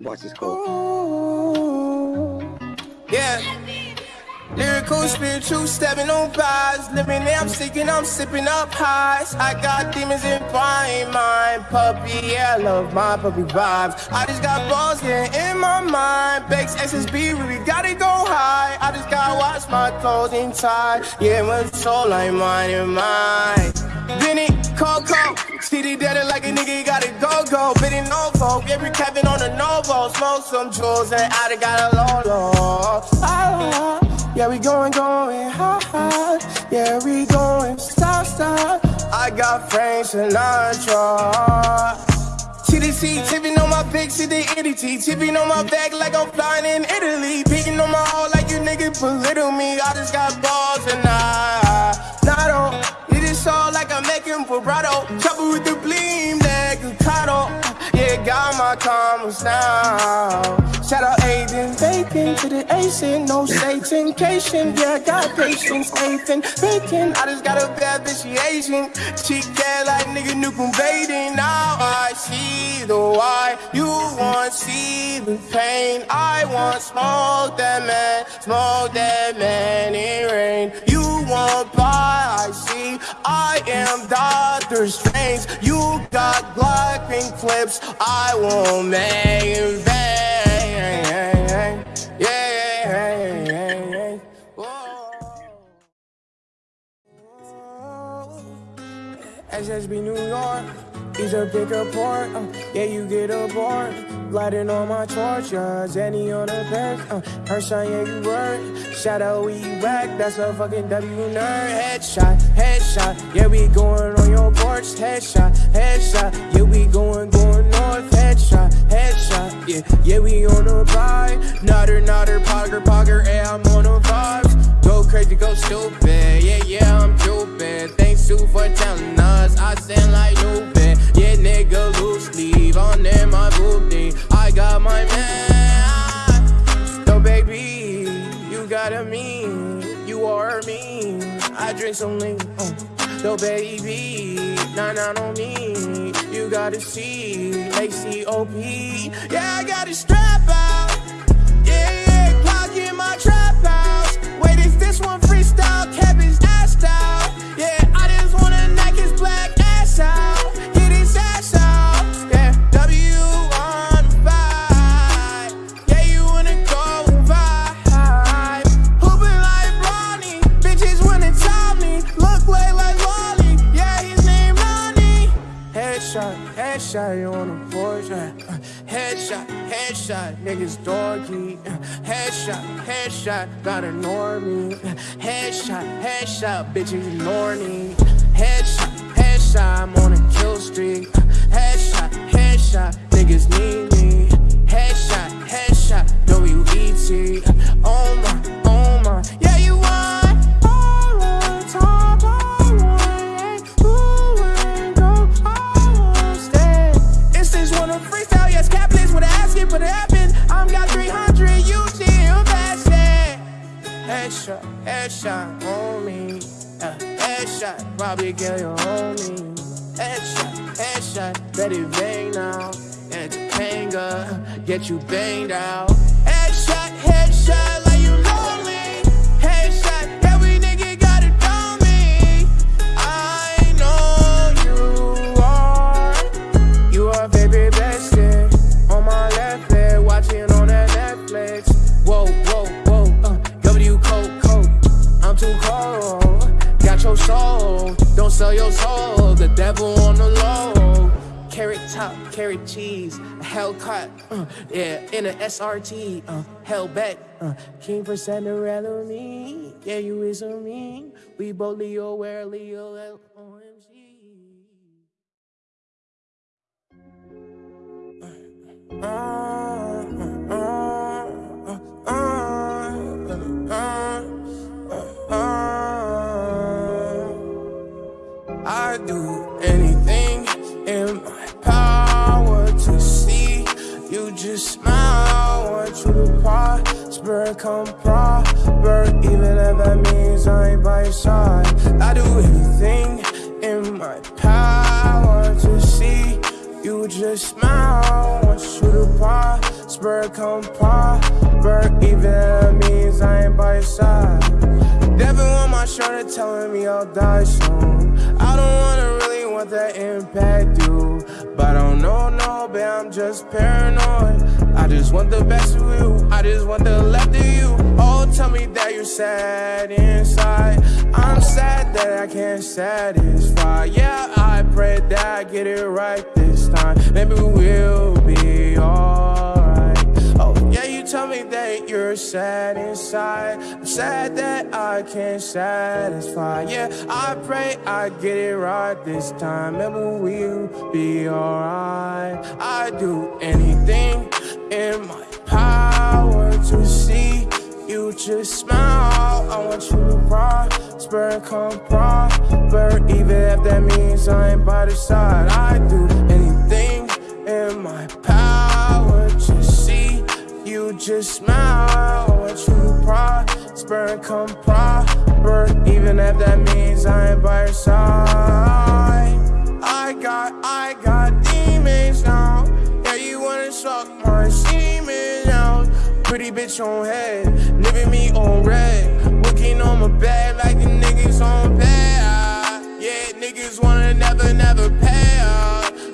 Watch this go. Yeah. Lyrical, spiritual, stepping on pies. Living there, I'm sticking, I'm sipping up highs. I got demons in my mind. Puppy, yeah, I love my puppy vibes. I just got balls getting in my mind. Bakes SSB, we gotta go high. I just gotta watch my clothing tie. Yeah, my soul like mine and mine. Vinny, Coco, CD dead like a nigga he gotta go go. Bidding no go, every Kevin on the Novo. Smoke some jewels and I done got a low. Ah, yeah, we going, going high, high. Yeah, we going stop, stop. I got Frank Sinatra. TDC, tipping on my big city, entity. Tipping on my back like I'm flying in Italy. Beating on my heart like you niggas belittle me. I just got balls and I, I'm making vibrato. Trouble with the like a cotto. Yeah, got my commas now. Shout out Aiden, bacon to the Asian, no staycation. Yeah, got patience, Nathan, bacon. I just got a bad bitch, she Asian. She care like nigga nuke baiting. Now I see the why. You want see the pain. I want smoke that man, smoke that man in rain. You buy, I see. I am Doctor Strange. You got black pink clips. I won't make in vain. Yeah. SSB New York, he's a bigger port. Uh, yeah, you get a aboard. Gliding on my torch, yeah, Zenny on the back. Uh, her son, yeah, you work. Shout out, back. That's a fucking W nerd. Headshot, headshot. Yeah, we going on your porch. Headshot, headshot. Yeah, we going, going north. Headshot, headshot. Yeah, yeah, we on the vibe. Nutter, nutter, pogger, pogger. Yeah, I'm on the vibes. Go crazy, go stupid. Yeah, yeah, I'm stupid. Thanks, Sue, for telling us. I sound drink some lean. Uh. So, baby, nah, nah, on me. You gotta see, like COP. Yeah, I got a strap out. Yeah, yeah, clock in my trap house. Wait, is this one freestyle? His ass out. Headshot, niggas uh, Headshot, headshot, gotta ignore me. Headshot, headshot, bitches ignore me. Top, carrot cheese, a Hellcat, uh, yeah, in a SRT, uh, Hellbat, uh, King for Cinderella me, yeah, you is on me, we both Leo, where Leo, L-O-M-G. I do prosper, come prosper, even if that means I ain't by your side. I do anything in my power to see you just smile. Want you to prosper, come proper. Even if that means I ain't by your side. Devil on my shoulder telling me I'll die soon. I don't wanna want that impact, dude. But I don't know, no, babe, I'm just paranoid. I just want the best of you. I just want the left of you. Oh, tell me that you're sad inside. I'm sad that I can't satisfy. Yeah, I pray that I get it right this time. Maybe we'll be alright. Tell me that you're sad inside. I'm sad that I can't satisfy. Yeah, I pray I get it right this time. Maybe we'll be alright. I do anything in my power to see you just smile. I want you to prosper and come proper. Even if that means I ain't by the side, I do anything in my power just smile. I want you to prosper and come proper. Even if that means I ain't by your side. I got, I got demons now. Yeah, you wanna suck my semen out. Pretty bitch on head, living me on red. Looking on my bed like the niggas on pay. Yeah, niggas wanna never, never pay.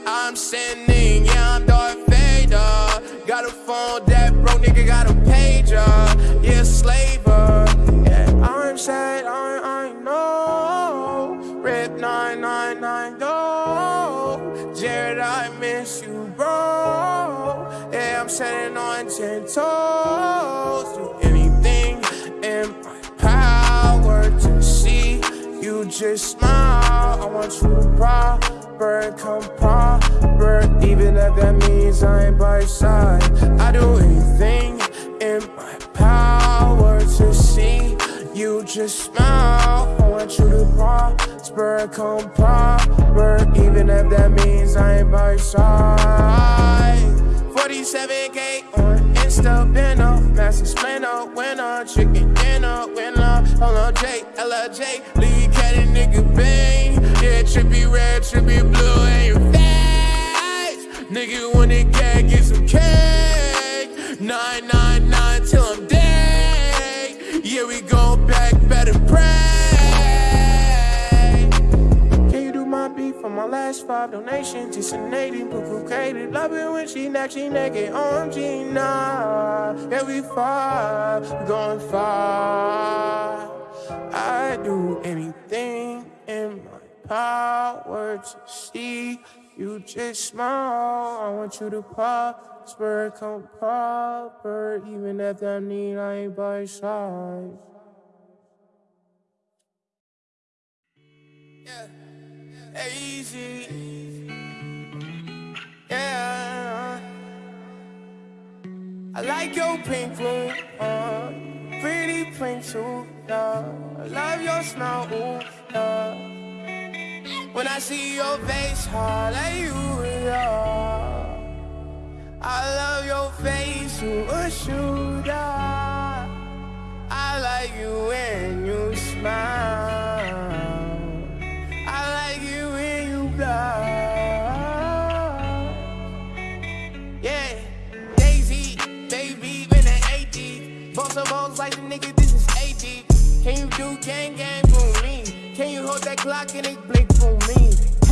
I'm sending, yeah, I'm Darth Vader. Got a phone that broke, nigga got a pager. Yeah, slaver. Yeah, I'm sad, I, I know. Rip 999, no. Jared, I miss you, bro. Yeah, I'm standing on ten toes. Do anything in my power to see you just smile. I want you to prosper and come proper. Even if that means I ain't by your side. I do anything in my power to see you just smile. I want you to prosper come proper. Even if that means I ain't by your side. 47k on Insta, been up, massive splinter, winner, chicken dinner, winner, hold on, J, Lee Cat and nigga bang, yeah, trippy red, trippy blue, and your face, nigga wanna get, get some cake, 999 till I'm dead, yeah, we go back, better pray. Can you do my beat for my last five donations? Just an 80, buku catered. Love it when she neck, she naked. OMG, nah. Yeah, we far, we going far. I do anything in my power to see you just smile. I want you to prosper, come proper. Even if that mean I ain't by your side. Yeah. Easy. Yeah. I like your pink room, uh, pretty pink too, yeah. I love your smile, ooh, yeah. When I see your face, yeah. I love your face, you a shooter. I like you when you smile. Gang gang for me? Can you hold that clock and it blink for me?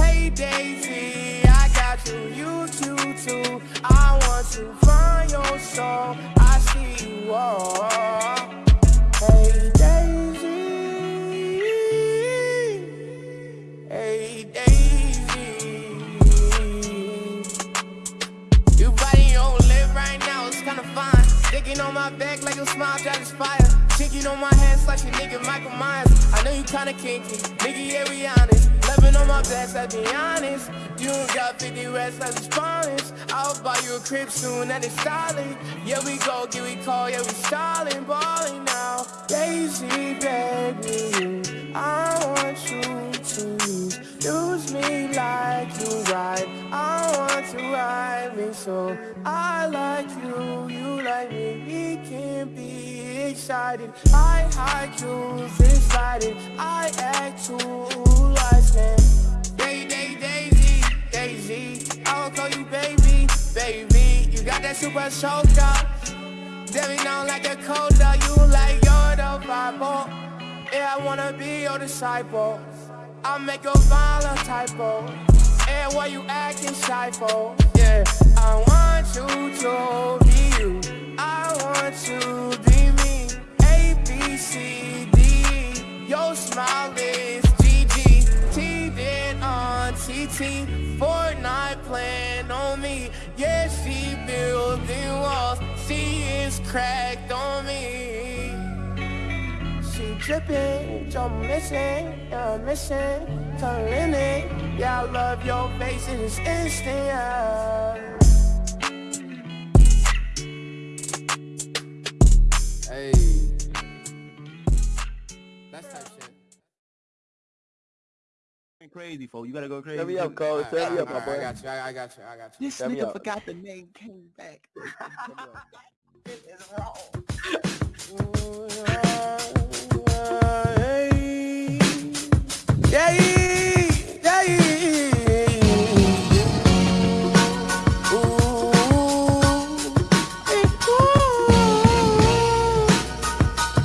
Hey Daisy, I got you, you cute too. I want to find your soul. I see you all. Hey Daisy, hey Daisy. You biting your lip right now, it's kinda fine. Sticking on my back like a smile, just is fire. On my hands like a nigga Michael Myers. I know you kinda kinky, nigga, yeah, we honest. Loving on my best, I be honest. You don't got 50 rest, let's responders. I'll buy you a crib soon, and it's styling. Yeah, we go, get we call, yeah, we styling, balling now. Lazy, baby, I want you to use, me like you ride. I want to ride me so I like you, you like me. We can be excited. I hide you, excited. I act too like man. Day, day, daisy, daisy. I'll call you baby, baby. You got that super soaker. Debbie down like a coda, you like you're the Bible. Yeah, I wanna be your disciple. I'll make a violent typo. And why you acting shy for? Yeah, I want you to be you. I want you to be me. A, B, C, D. Your smile is GG. T did on TT. Fortnite plan on me. Yeah, she building walls. She is cracked on me. She dripping, you're missing, you're missing, to limit. Yeah, I love your face, it is instant. Yeah. Hey. That's type shit. Crazy, folks. You gotta go crazy. Set me up, Cole. Alright, Set me alright, up, my alright, boy. I got you. I, I got you. I got you. This Set nigga forgot the name, came back. it is wrong. Yeah, yeah, yeah.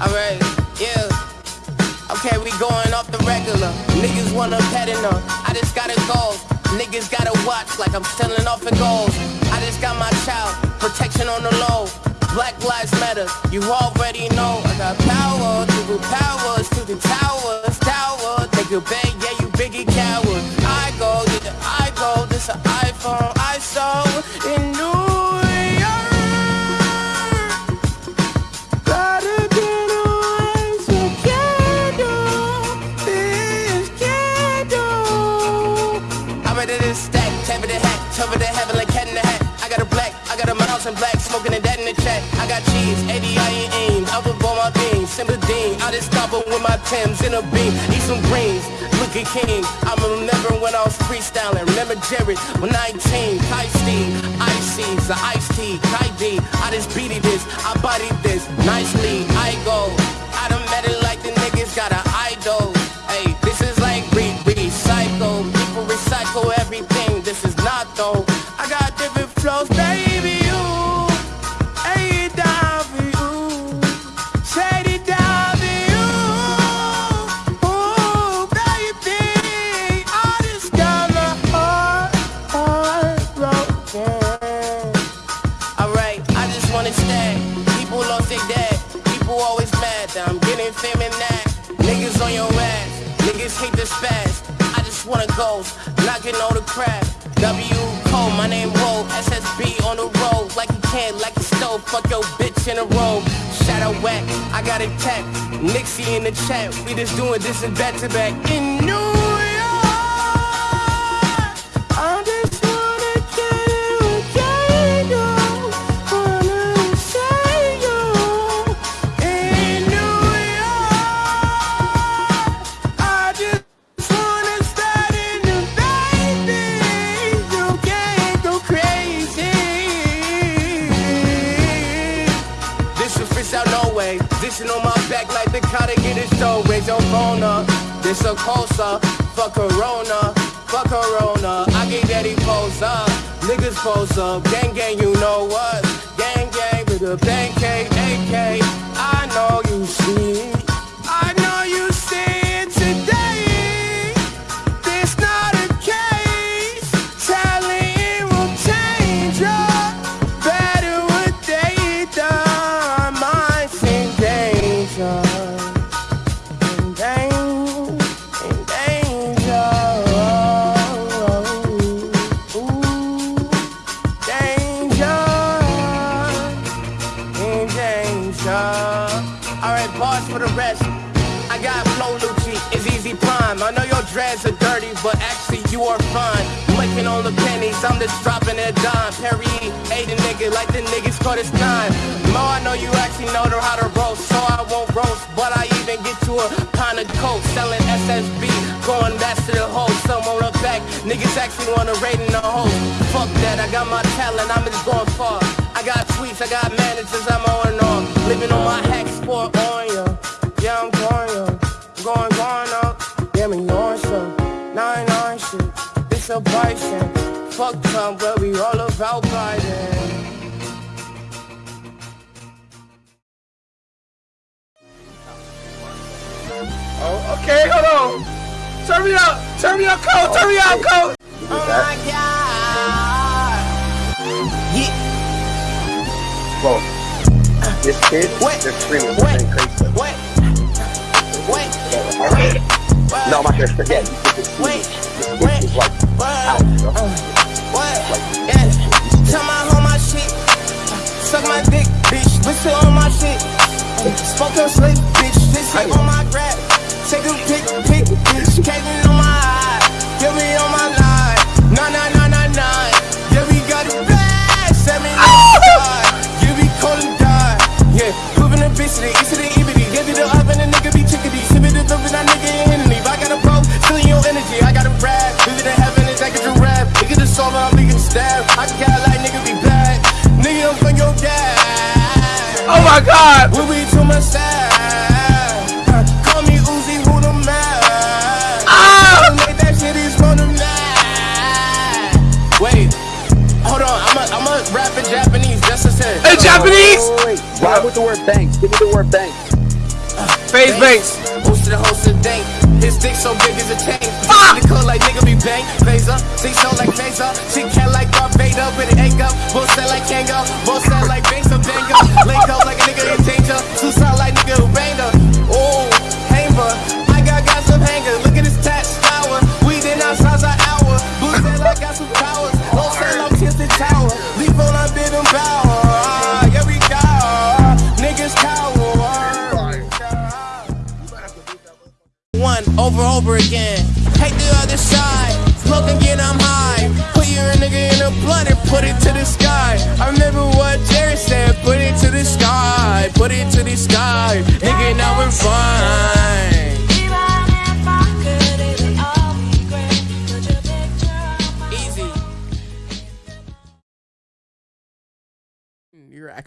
Alright, yeah. Okay, we going off the regular. Niggas wanna pet her. I just gotta go. Niggas gotta watch like I'm selling off in gold. I just got my child. Protection on the low. Black lives matter. You already know. I got power to the powers to the towers. Tower. Nigga beg, yeah, you biggie coward. I go, yeah, I go. This an iPhone I saw in New York. Gotta get away, so candle, this candle. I'm ready to stack, tap the hat, cover the heaven like cat in the hat. I got a black, I got a mouse in black, With my Timbs in a beam, eat some greens, look at King. I remember when I was freestyling, remember Jared, when 19, Kai Steve, Icy's, the Ice Tea, Kai D. I just beated this, I bodied this, nicely, I go. Fuck your bitch in a row. Shadow whack. I got it tapped. Nixie in the chat. We just doing this and back to back. In New show. Raise your phone up. This a closer. Fuck Corona. Fuck Corona. I get daddy pose up. Niggas pose up. Gang gang, you know what? Gang gang with a bang K, AK. I know you see. I'm just dropping a dime. Perry ate a nigga like the niggas caught his time. Mo, I know you actually know how to roast, so I won't roast. But I even get to a pint of coke, selling SSB, going back to the hole. Some on the back, niggas actually wanna raid in the hole. Fuck that, I got my talent, I'm just going far. I got tweets, I got managers, I'm on and on. Living on my fuck Trump, but we all about Biden. Oh, okay, hold on. Turn me up, turn me up, coach, turn me up, Cole. Oh my god. Yeah. Whoa. This kid, what? they're screaming. What? What? What? No, my hair, forget. Wait, wait, wait. What? What? What? know? Oh. suck my dick, bitch. Whistle on my shit. Smoke on slip, bitch. This on my grab. Take a pick, pick, bitch. Came with the word thanks. Give me the word thanks. Faze banks. Boosted the host and dank. His dick so big as a chain. Fuck! The like nigga be bang. Phaser. Dick so like phaser. She cat like Darth Vader. With an egg up. Bullset like Kango. Bullset like Banks of Dango. Link up like a nigga.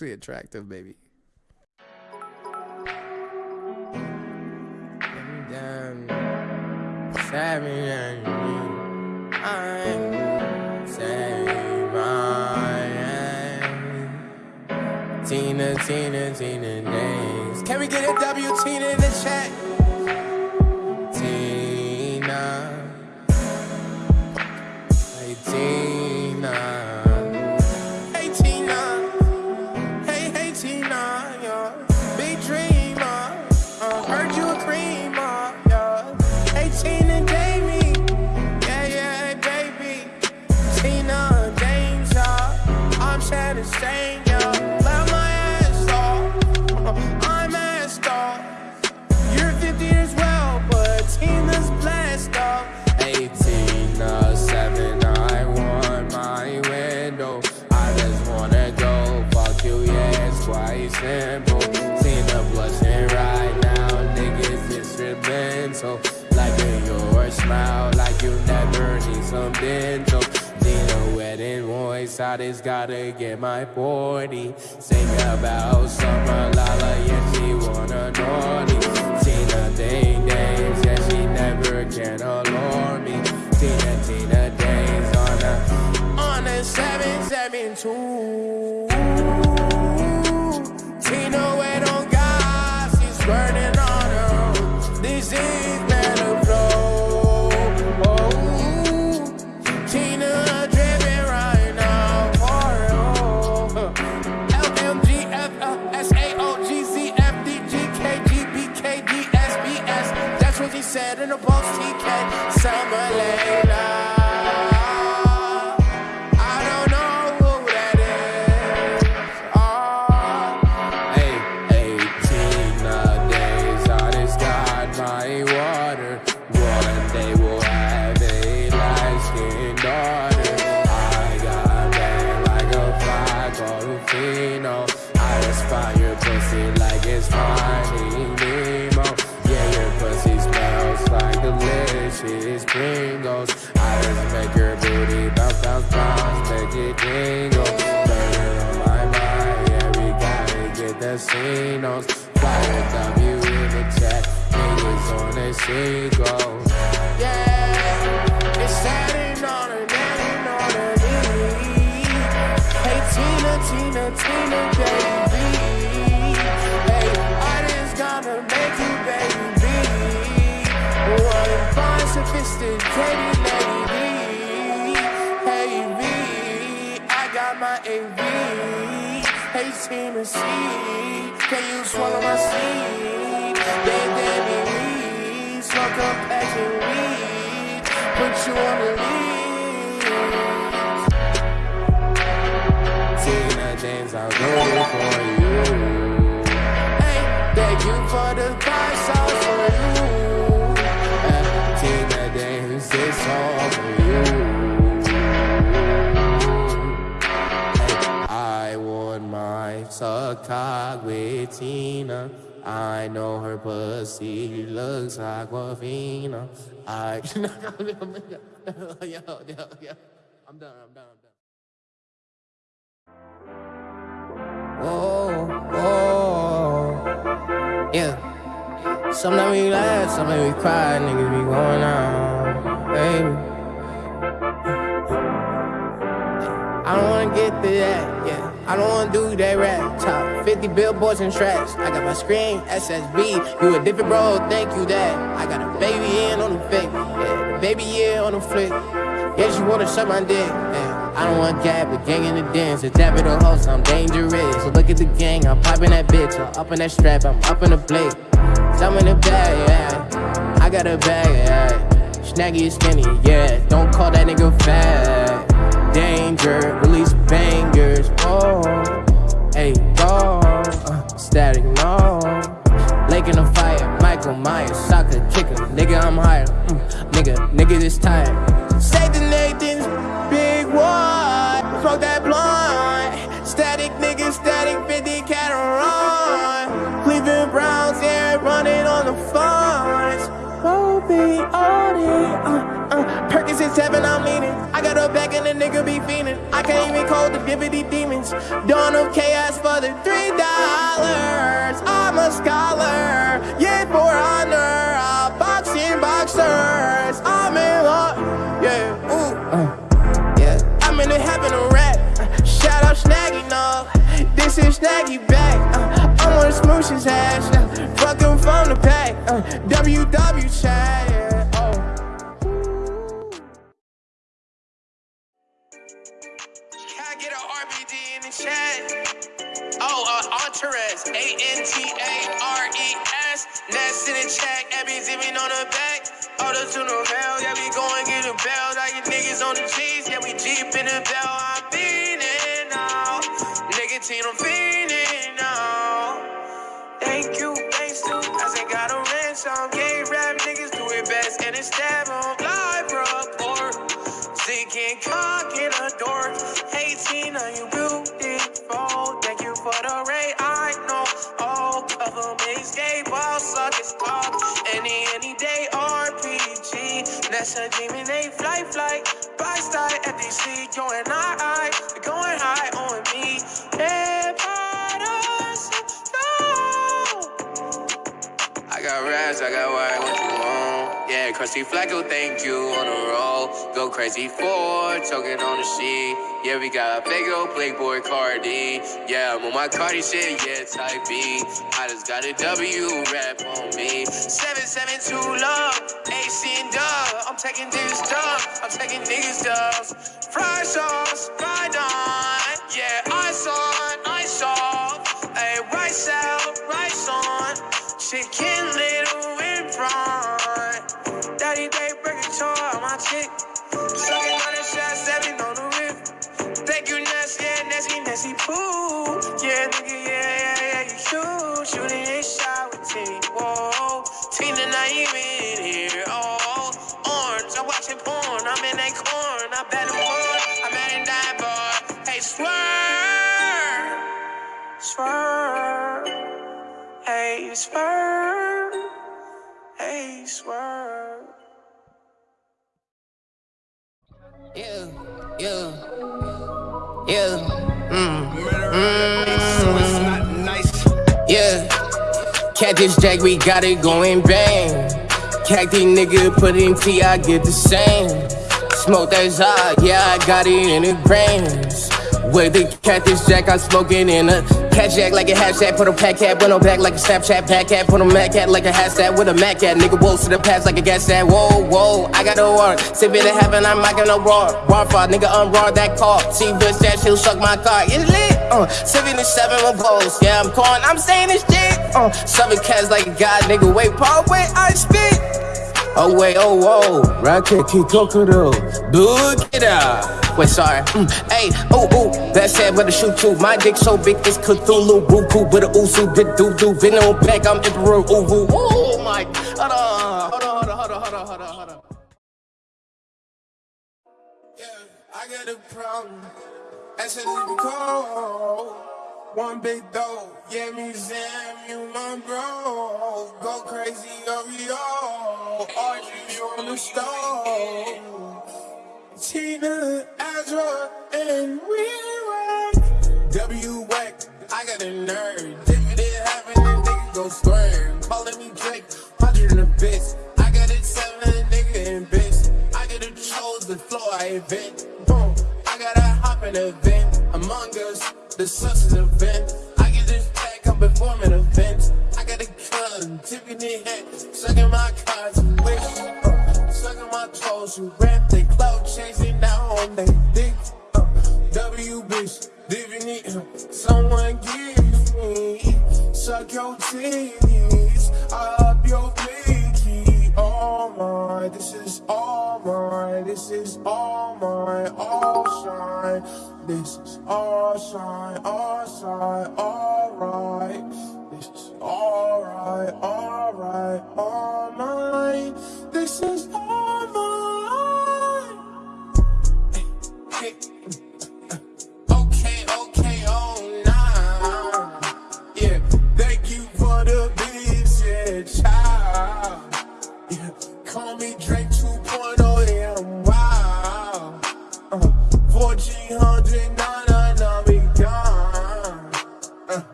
actually attractive, baby. Tina, Tina, Tina. Can we get a W Tina in the chat? Tina. Hey, Tina. goddess, gotta get my 40. Sing about summer, Lala, yeah, she wanna naughty. Tina Ding Dang yeah, she never can alarm me. Tina, Tina Dang's on a, on a 772. Latina, baby. Hey, gonna make you, baby. One fine, sophisticated lady. I got my AV. Can you swallow my seed? Smoke a pack weed, put you on the lead. Tina James, I'll do it for you. Hey, thank you for the five sauce for you. Tina James, it's all for you. I want my suck with Tina. I know her pussy looks aquafina. I yo, yo, yo. I'm done, I'm done, Some make me laugh, some make me cry, niggas be going on, baby. I don't wanna get to that, yeah. I don't wanna do that rap. Top 50 billboards and tracks. I got my screen, SSB. You a different bro, thank you that. I got a baby in on the fake, yeah. The baby yeah on the flick. Yeah, she wanna suck my dick, yeah. I don't want gap, but gang in the dance. A dab of the host, I'm dangerous. So look at the gang, I'm popping that bitch. I'm up in that strap, I'm up in the plate. I'm in the bag, yeah. I got a bag, yeah. Snaggy is skinny, yeah. Don't call that nigga fat. Danger, release bangers, oh. Hey, go, uh, static, no. Lake in the fire, Michael Myers, soccer kicker, nigga, I'm higher. Mm, nigga, nigga, this tired. Say the Nathan's big one, smoke that blunt. Seven, I'm leaning. I got a back and the nigga be fiending. I can't even call the divinity demons. Dawn of chaos for the three dollars. I'm a scholar, yeah, for honor. Uh, boxing boxers, I'm in love, yeah, ooh, uh, yeah. I'm in the heaven of rap. Uh, shout out Snaggy, no. This is Snaggy back. Uh, I wanna smoosh his ass. Uh, fuck him from the pack. Uh, WW chat, yeah, Chat? Oh, uh, Antares, A-N-T-A-R-E-S. Nest in the chat, Abby zipping on the back. To the rail, yeah, we going get a bell. Like your niggas on the cheese, yeah, we deep in the bell. I'm feeding now. Nicotine, I'm feeding now. Thank you, thanks to, I ain't got a rent, some gay rap niggas do it best. And it's stab on live report. Seeking cock in a door. Hey, Tina, you RPG. A demon, they fly, fly. By style, FDC, high, going high on me. Hip I got raps, I got white, what you want? Yeah, crusty flacco, thank you on the roll. Go crazy for choking on the sheet. Yeah, we got a big old Playboi Carti. Yeah, I'm on my Cardi shit, yeah, type B. I just got a W rap on me. 772 love, And dub. I'm taking this dub, I'm taking niggas dubs. Fry sauce, fried on. Yeah, ice on, ice off. Hey, rice out, rice on. Chicken little in front. Daddy day a toy on my chick. Sucking on the shots, stepping on the whip. Thank you, Ness, yeah, Nessie, Nessie Pooh. Yeah, nigga, yeah, porn. I'm in that corn. I bet I'm. I'm at in that bar. Hey, swerve, swerve. Hey, swerve. Hey, swerve. Yeah, yeah, yeah, mm, So it's not nice. yeah. Catfish Jack, we got it going bang. Cacti nigga put in T, I get the same. Smoke that Zod, yeah, I got it in the grains. With the Catfish Jack, I smoke it in a Catch jack like a hashtag, put a pack cat, went on back like a Snapchat pack cat, put a Mac cat like a hashtag with a Mac cat. Nigga wolves to the past like a gas cat. Whoa, whoa, I got a war. Sipping in heaven, I'm not gonna roar. War for nigga, unroar that car. See bitch that she'll suck my car. It's lit. Uh, 77 with balls. Yeah, I'm calling, I'm saying this shit. Uh, seven cats like a god, nigga. Wait, Paul, wait, I spit. Oh wait, oh whoa, rocket it out. Wait, sorry. Mm, hey, ooh ooh, that said where to shoot to. My dick so big it's Cthulhu, Buku, with a oosu, bit doo doo. Been on back, I'm emperor, ooh ooh. Oh my, hold on, hold on, hold on, hold on, hold on, hold on. Yeah, I got a problem. That's a little cold. One big dough, yeah, me Sam, you my bro. Go crazy, Oreo. Audrey, you on the stove. Tina, Azra, and we whack. W whack, I got a nerd. If it happen, then nigga go square. Calling me Drake, hundred in a bitch. I got it seven, nigga in bitch. I got a chose the floor I invent. Boom, I gotta hop in a vent. Among us, the success event. I get this pack, I'm performing events. I got a gun, in head, sucking my cards wish. Uh, sucking my toes, you rap, they cloud chasing down on they dick. Uh, W bitch, it, uh, someone give me. Suck your titties, up your pinky. All mine, this is all mine, this is all mine, all shine. This is all shine, all shine, alright. This is alright, alright, all mine. This is all mine. Okay, okay, oh. Yeah, thank you for the child. Yeah, call me Drake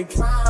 they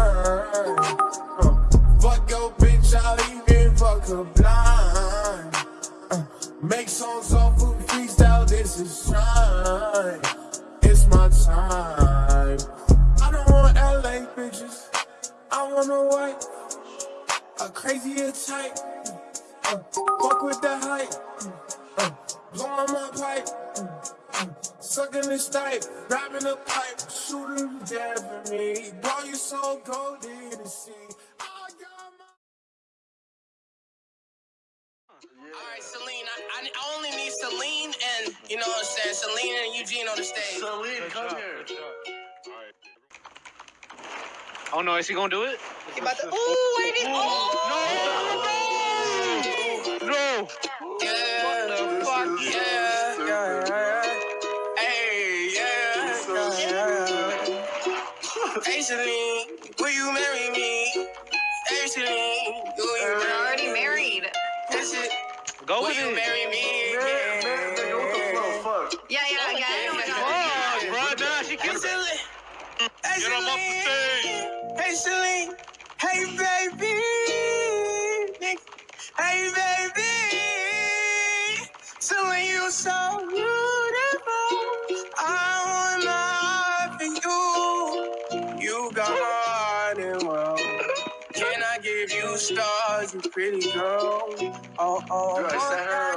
I, I only need Celine and, you know what I'm saying, Celine and Eugene on the stage. Celine, come here. Oh no, is he gonna do it? He about to, ooh, wait, he, oh, No! No! Yeah, fuck yeah. yeah, yeah, Hey, yeah. yeah. Hey, Celine, will you marry me? Hey, Celine, will you We're marry already married. This is, Go will with you it. marry me? Man, man, nigga, what the fuck? Fuck. Yeah, yeah, yeah. I know what you're Fuck, bro, nah, she Hey, can't. Hey, Get him off the Celine. Hey, Celine. Hey, baby. Hey, baby. Celine, you so beautiful. I want more for you. You got heart and well. Can I give you stars, you pretty girl? Oh, oh, Dude, I sent her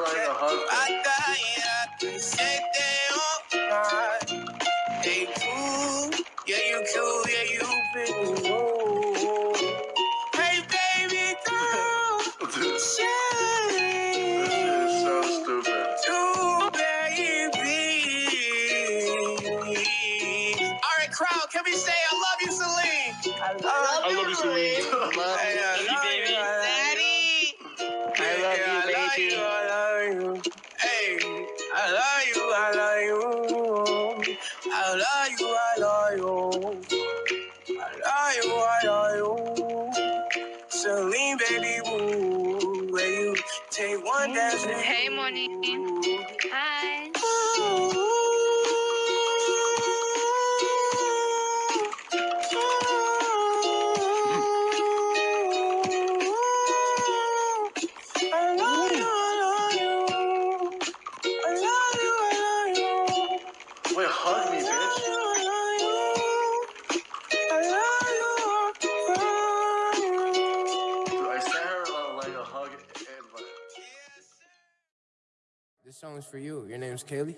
Kaylee?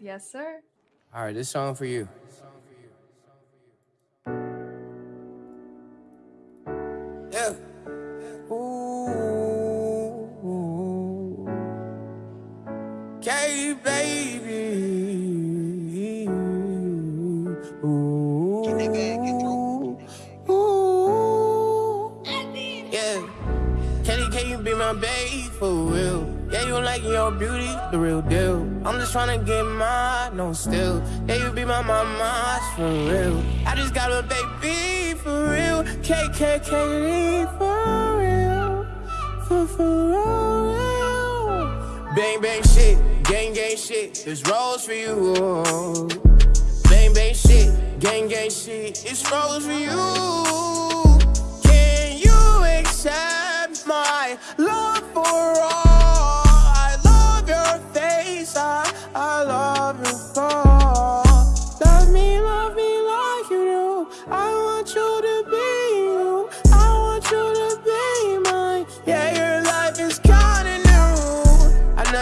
Yes, sir. All right, this song for you. Beauty, the real deal. I'm just tryna get mine, no still. Yeah, you be my mama, for real. I just got a baby for real. KKKD for real. For, for real. Bang, bang shit, gang, gang shit. This rose for you. oh. Bang, bang shit, gang, gang shit. It's rose for you. Can you accept my love for all?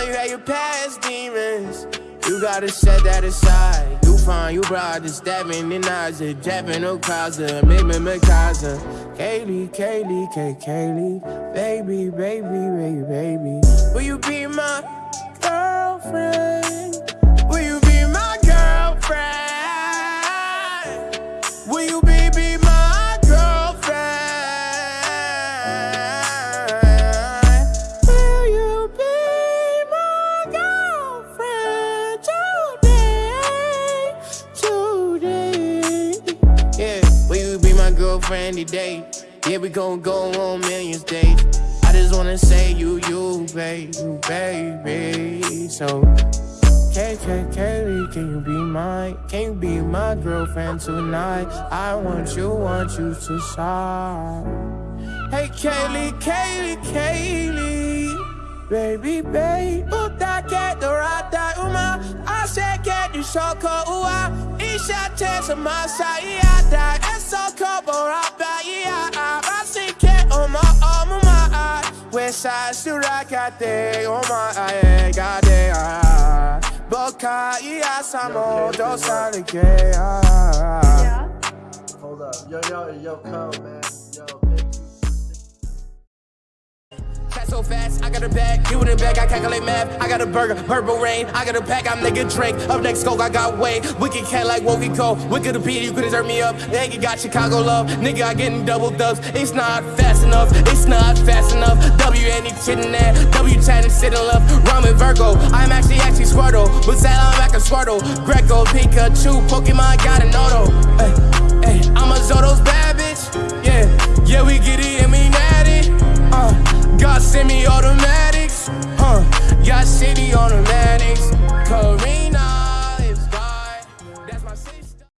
I know you had your past demons. You gotta set that aside. You find you brought this stabbing in eyes, a jabbing no causa, maybe Mikasa. Kaylee, Kaylee, Kay, Kaylee, baby, baby, baby, baby. Will you be my girlfriend? Will you be my girlfriend? Girlfriend today? Yeah, we gon' go on millions days. I just wanna say you, you, babe, you, baby. So, K, K, Kaylee, can you be mine? Can you be my girlfriend tonight? I want you, want you to shine. Hey, Kaylee, Kaylee, Kaylee. Baby, dorada uma Isha surakate oma oh ae eh, gade ah. Boka ia samo dosa ke ah. Yeah. Hold up. Yo, yo, yo, come, man. Yo, so fast, I got a bag, you in the bag, I calculate math. I got a burger, purple rain, I got a pack, I'm nigga drink. Up next, coke, I got way. Wicked cat like what we call. Wicked appeal, you could've me up. Nigga got Chicago love, nigga, I getting double dubs. It's not fast enough, it's not fast enough. W any chittin' that, W chatting, sitting left. Ramen Virgo, I'm actually, actually Squirtle. But that I'm back a Squirtle. Greco, Pikachu, Pokemon, got an auto. Hey, hey, I'm a Zoto's bad bitch. Yeah, yeah, we get it and we Got semi-automatics, huh? Got city automatics, Karina.